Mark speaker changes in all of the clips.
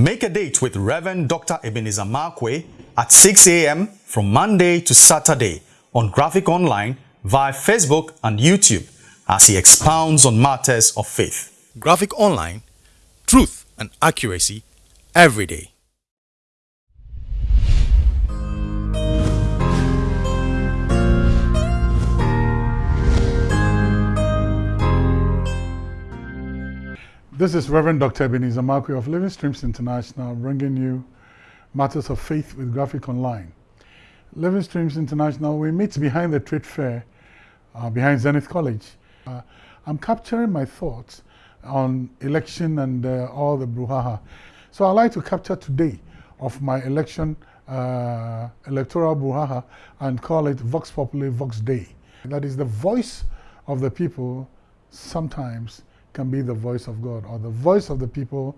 Speaker 1: Make a date with Reverend Dr. Ebenezer Markwei at 6 a.m. from Monday to Saturday on Graphic Online via Facebook and YouTube as he expounds on matters of faith. Graphic Online, truth and accuracy every day.
Speaker 2: This is Reverend Dr. Ebenezer Markwei of Living Streams International bringing you matters of faith with Graphic Online. Living Streams International, we meet behind the trade fair, uh, behind Zenith College. Uh, I'm capturing my thoughts on election and uh, all the brouhaha. So I'd like to capture today of my election, uh, electoral brouhaha and call it Vox Populi Vox Dei. That is the voice of the people sometimes can be the voice of God, or the voice of the people,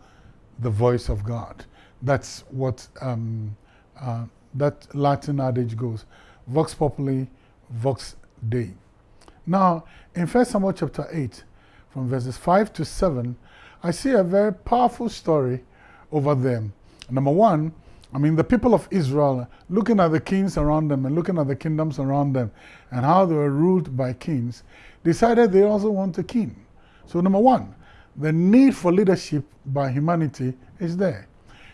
Speaker 2: the voice of God. That's what um, uh, that Latin adage goes. Vox populi, vox dei. Now, in 1 Samuel chapter 8, from verses 5 to 7, I see a very powerful story over them. Number one, I mean, the people of Israel, looking at the kings around them and looking at the kingdoms around them and how they were ruled by kings, decided they also want a king. So number one, the need for leadership by humanity is there.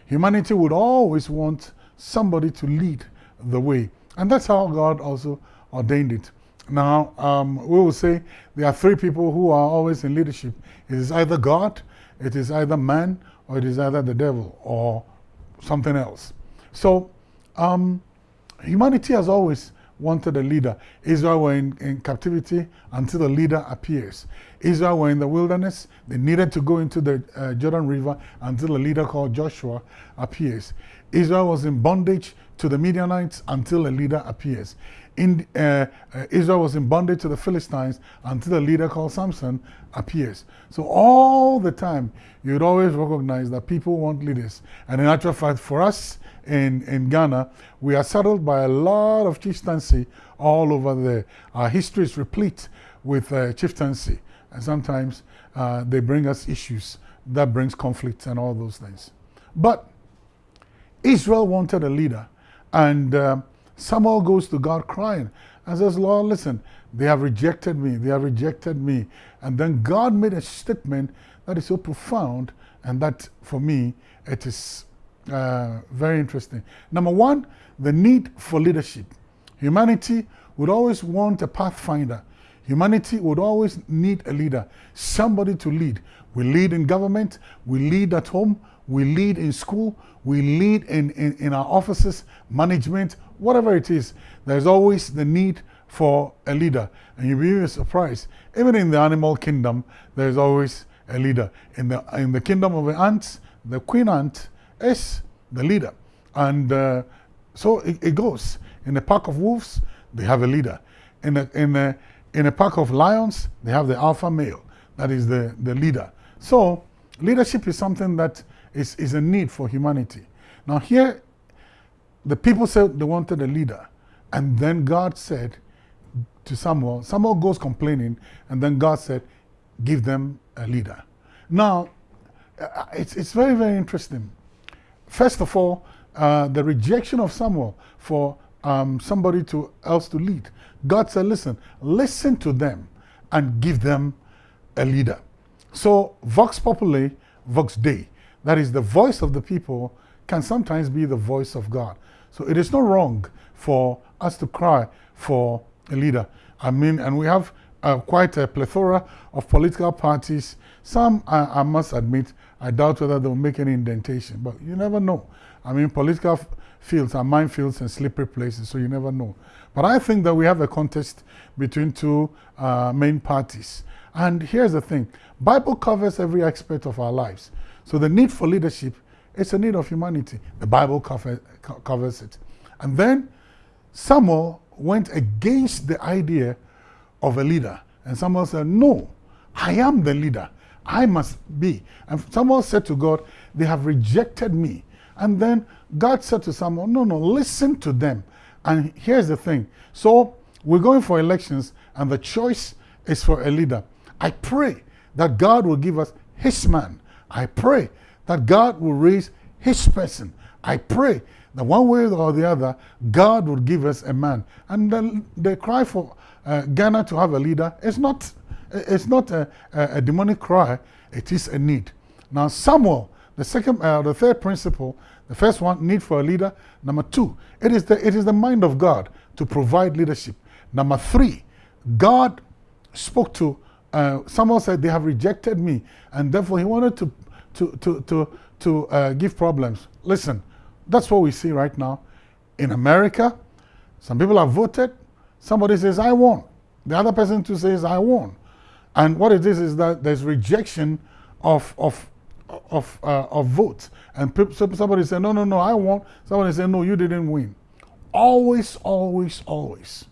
Speaker 2: Humanity would always want somebody to lead the way. And that's how God also ordained it. Now, um, we will say there are three people who are always in leadership. It is either God, it is either man, or it is either the devil, or something else. So, um, humanity has always wanted a leader. Israel were in, in captivity until the leader appears. Israel were in the wilderness. They needed to go into the uh, Jordan River until a leader called Joshua appears. Israel was in bondage to the Midianites until a leader appears. In, uh, uh, Israel was in bondage to the Philistines until a leader called Samson appears. So all the time, you'd always recognize that people want leaders. And in actual fact, for us in, in Ghana, we are settled by a lot of chieftaincy all over there. Our history is replete with uh, chieftaincy. And sometimes uh, they bring us issues that brings conflict and all those things. But Israel wanted a leader. And uh, Samuel goes to God crying and says, Lord, listen, they have rejected me. They have rejected me. And then God made a statement that is so profound and that for me, it is uh, very interesting. Number one, the need for leadership. Humanity would always want a pathfinder. Humanity would always need a leader, somebody to lead. We lead in government, we lead at home, we lead in school, we lead in, in, in our offices, management, whatever it is, there's always the need for a leader. And you'll be surprised. Even in the animal kingdom, there's always a leader. In the, in the kingdom of the ants, the queen ant is the leader. And uh, so it, it, goes. In a pack of wolves, they have a leader. In a, in, a, in a pack of lions, they have the alpha male. That is the, the leader. So leadership is something that is, is a need for humanity. Now here the people said they wanted a leader. And then God said to Samuel, Samuel goes complaining, and then God said, give them a leader. Now, uh, it's, it's very, very interesting. First of all, uh, the rejection of Samuel for um, somebody to, else to lead. God said, listen, listen to them and give them a leader. So, Vox Populi, Vox Dei, that is the voice of the people, can sometimes be the voice of God. So it is not wrong for us to cry for a leader. I mean, and we have uh, quite a plethora of political parties. Some, I, I, must admit, I doubt whether they'll make any indentation, but you never know. I mean, political fields are minefields and slippery places, so you never know. But I think that we have a contest between two uh, main parties. And here's the thing, Bible covers every aspect of our lives. So the need for leadership it's a need of humanity. The Bible cover, covers it. And then Samuel went against the idea of a leader. And Samuel said, no, I am the leader. I must be. And Samuel said to God, they have rejected me. And then God said to Samuel, no, no, listen to them. And here's the thing. So we're going for elections and the choice is for a leader. I pray that God will give us his man. I pray that God will raise his person. I pray that one way or the other, God would give us a man. And the, the cry for uh, Ghana to have a leader is not, it's not a, a, a, demonic cry, it is a need. Now, Samuel, the second, uh, the third principle, the first one, need for a leader. Number two, it is the, it is the mind of God to provide leadership. Number three, God spoke to uh, Samuel said, They have rejected me, and therefore he wanted to, to, to, to, to uh, give problems. Listen, that's what we see right now. In America, some people have voted, somebody says, I won. The other person too says, I won. And what it is is that there's rejection of, of, of, uh, of votes. And somebody say, no, no, no, I won. Somebody say, no, you didn't win. Always, always, always.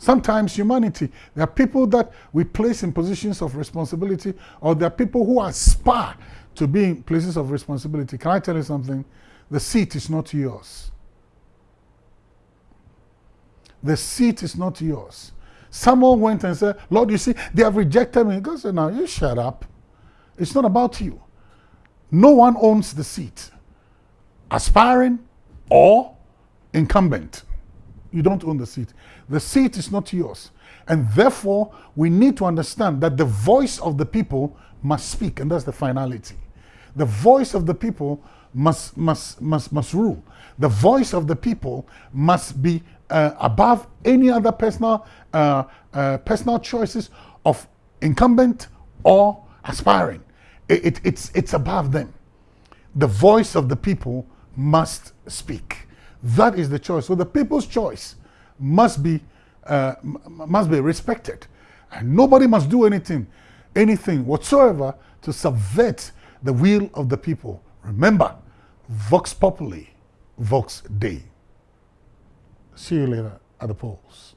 Speaker 2: Sometimes humanity, there are people that we place in positions of responsibility, or there are people who aspire to be in places of responsibility. Can I tell you something? The seat is not yours. The seat is not yours. Someone went and said, Lord, you see, they have rejected me. God said, now you shut up. It's not about you. No one owns the seat. Aspiring or incumbent. You don't own the seat. The seat is not yours. And therefore, we need to understand that the voice of the people must speak, and that's the finality. The voice of the people must, must, must, must rule. The voice of the people must be uh, above any other personal, uh, uh, personal choices of incumbent or aspiring. It, it, it's, it's above them. The voice of the people must speak. That is the choice. So the people's choice must be, uh, must be respected. And nobody must do anything, anything whatsoever to subvert the will of the people. Remember, Vox Populi, Vox Dei. See you later at the polls.